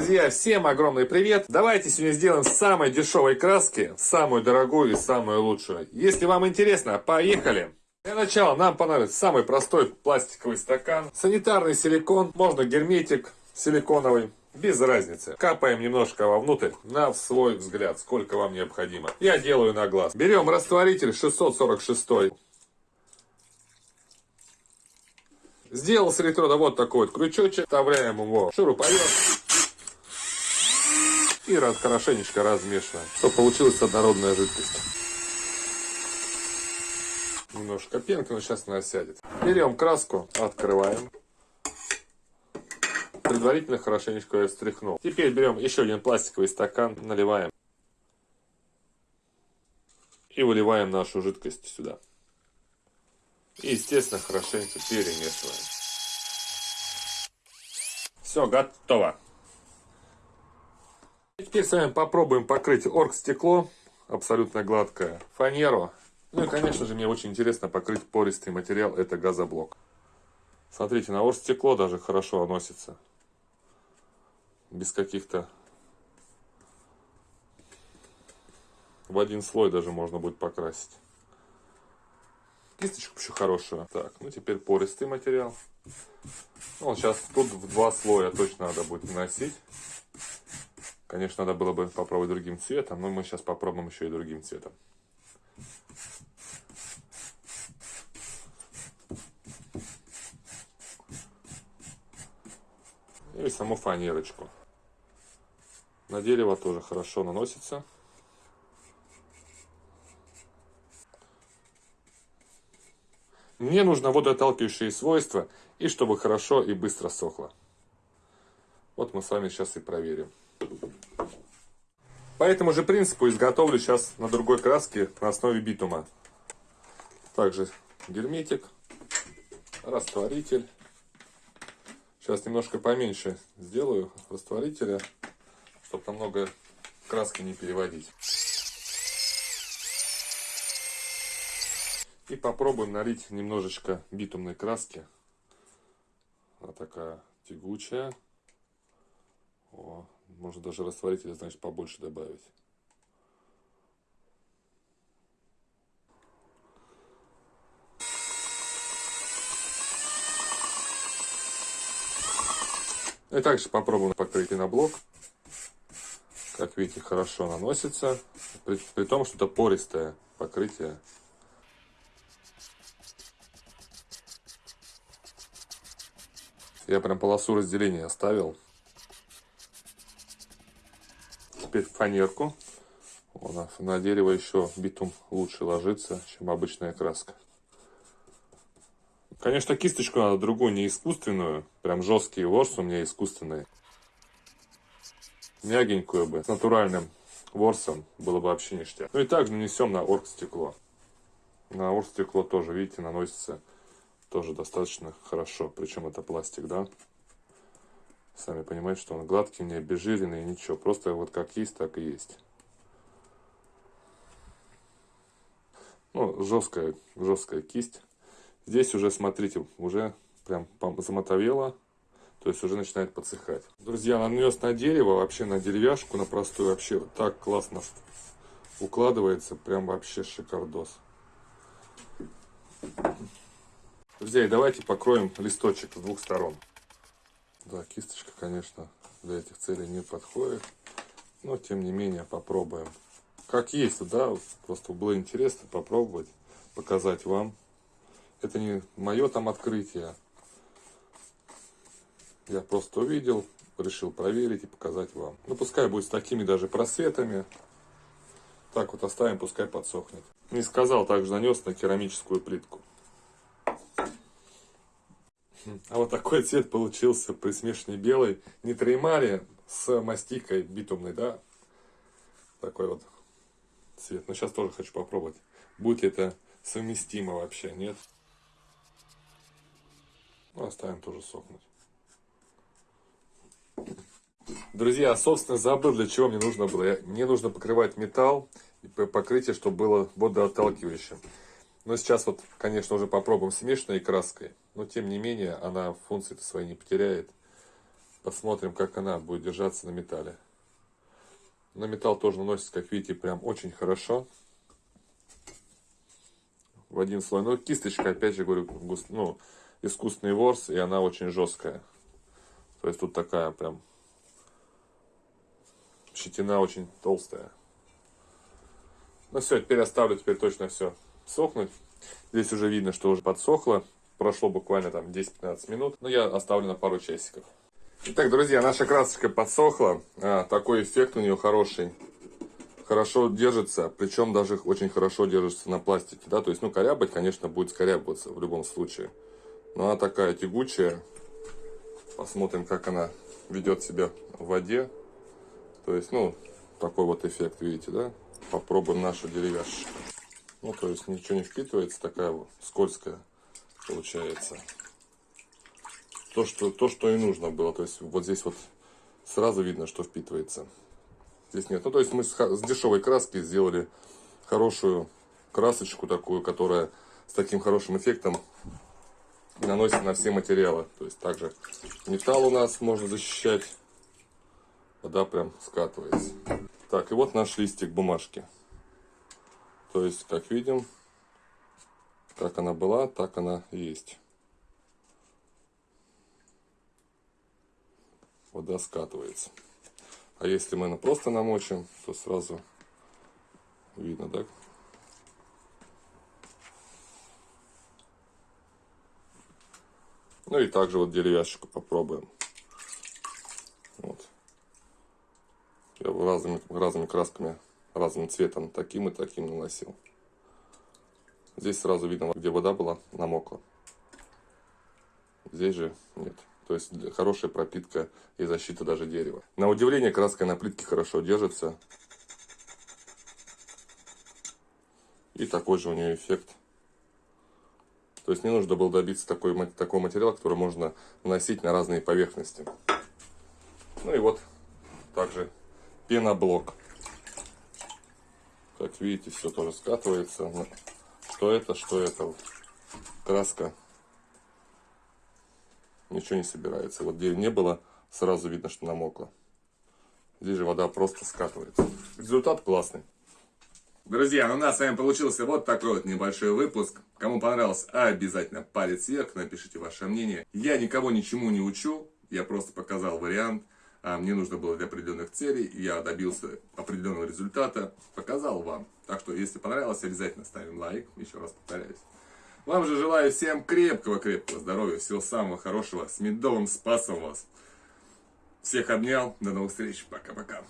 Друзья, всем огромный привет! Давайте сегодня сделаем самой дешевой краски, самую дорогую и самую лучшую. Если вам интересно, поехали! Для начала нам понадобится самый простой пластиковый стакан, санитарный силикон, можно герметик силиконовый, без разницы. Капаем немножко вовнутрь на свой взгляд, сколько вам необходимо. Я делаю на глаз. Берем растворитель 646. Сделал с электрода вот такой вот крючочек, вставляем его в шуруповерт и хорошенечко размешиваем, чтобы получилась однородная жидкость. Немножко пенка, но сейчас она сядет. Берем краску, открываем. Предварительно хорошенечко ее встряхнул. Теперь берем еще один пластиковый стакан, наливаем. И выливаем нашу жидкость сюда. И, естественно, хорошенько перемешиваем. Все, готово. Теперь с вами попробуем покрыть оргстекло, абсолютно гладкое, фанеру. Ну и, конечно же, мне очень интересно покрыть пористый материал, это газоблок. Смотрите, на оргстекло даже хорошо наносится. Без каких-то... В один слой даже можно будет покрасить. Кисточку еще хорошую. Так, ну теперь пористый материал. Ну, сейчас тут в два слоя точно надо будет наносить. Конечно, надо было бы попробовать другим цветом, но мы сейчас попробуем еще и другим цветом. И саму фанерочку. На дерево тоже хорошо наносится. Мне нужно водоотталкивающие свойства и чтобы хорошо и быстро сохло. Вот мы с вами сейчас и проверим. По этому же принципу изготовлю сейчас на другой краске на основе битума. Также герметик, растворитель. Сейчас немножко поменьше сделаю растворителя, чтобы намного краски не переводить. И попробуем налить немножечко битумной краски. Она такая тягучая. О, можно даже растворителя, значит, побольше добавить. И также попробуем покрыть на блок. Как видите, хорошо наносится. При, при том, что это пористое покрытие. Я прям полосу разделения оставил. Теперь фанерку. Вон, на дерево еще битум лучше ложится, чем обычная краска. Конечно, кисточку надо другую, не искусственную. Прям жесткие ворс у меня искусственные. Мягенькую бы, с натуральным ворсом было бы вообще ништяк. Ну и также нанесем на оргстекло. На оргстекло тоже, видите, наносится тоже достаточно хорошо. Причем это пластик, да? Сами понимаете, что он гладкий, не обезжиренный, ничего. Просто вот как есть, так и есть. Ну, жесткая, жесткая кисть. Здесь уже, смотрите, уже прям замотовело. То есть уже начинает подсыхать. Друзья, нанес на дерево, вообще на деревяшку, на простую, вообще так классно укладывается. Прям вообще шикардос. Друзья, и давайте покроем листочек с двух сторон. Да, кисточка, конечно, для этих целей не подходит. Но, тем не менее, попробуем. Как есть, да, просто было интересно попробовать, показать вам. Это не мое там открытие. Я просто увидел, решил проверить и показать вам. Ну, пускай будет с такими даже просветами. Так вот оставим, пускай подсохнет. Не сказал, также нанес на керамическую плитку. А вот такой цвет получился при смешании белой нитреймари с мастикой битумной, да? Такой вот цвет. Но сейчас тоже хочу попробовать. Будет ли это совместимо вообще, нет? Ну, оставим тоже сохнуть. Друзья, собственно, забыл, для чего мне нужно было. Мне нужно покрывать металл и покрытие, чтобы было водоотталкивающим. Но сейчас вот, конечно, уже попробуем смешанной краской. Но, тем не менее, она функции-то свои не потеряет. Посмотрим, как она будет держаться на металле. На металл тоже наносится, как видите, прям очень хорошо. В один слой. Ну, кисточка, опять же, говорю, густ, ну, искусственный ворс, и она очень жесткая. То есть тут такая прям щетина очень толстая. Ну все, теперь оставлю теперь точно все сохнуть. Здесь уже видно, что уже подсохло. Прошло буквально там 10-15 минут. Но я оставлю на пару часиков. Итак, друзья, наша красочка подсохла. А, такой эффект у нее хороший. Хорошо держится, причем даже очень хорошо держится на пластике. Да? То есть, ну, корябать, конечно, будет скорябываться в любом случае. Но она такая тягучая. Посмотрим, как она ведет себя в воде. То есть, ну, такой вот эффект, видите, да? Попробуем нашу деревяшечку. Ну, то есть, ничего не впитывается, такая вот скользкая получается то, что, то, что и нужно было. То есть вот здесь вот сразу видно, что впитывается. Здесь нет. Ну, то есть мы с, с дешевой краски сделали хорошую красочку такую, которая с таким хорошим эффектом наносится на все материалы. То есть также металл у нас можно защищать. Вода прям скатывается. Так, и вот наш листик бумажки. То есть, как видим, как она была, так она и есть. вода скатывается. А если мы просто намочим, то сразу видно, да? Ну и также вот деревяшечку попробуем. Вот. Я разными, разными красками, разным цветом, таким и таким наносил. Здесь сразу видно, где вода была, намокла. Здесь же нет. То есть хорошая пропитка и защита даже дерева. На удивление краска на плитке хорошо держится. И такой же у нее эффект. То есть не нужно было добиться такой, такого материала, который можно наносить на разные поверхности. Ну и вот также пеноблок. Как видите, все тоже скатывается. Что это, что это. Краска ничего не собирается. Вот где не было, сразу видно, что намокло. Здесь же вода просто скатывается. Результат классный. Друзья, ну у нас с вами получился вот такой вот небольшой выпуск. Кому понравилось, обязательно палец вверх, напишите ваше мнение. Я никого ничему не учу, я просто показал вариант. А мне нужно было для определенных целей, я добился определенного результата, показал вам. Так что, если понравилось, обязательно ставим лайк, еще раз повторяюсь. Вам же желаю всем крепкого-крепкого здоровья, всего самого хорошего, с медовым спасом вас. Всех обнял, до новых встреч, пока-пока.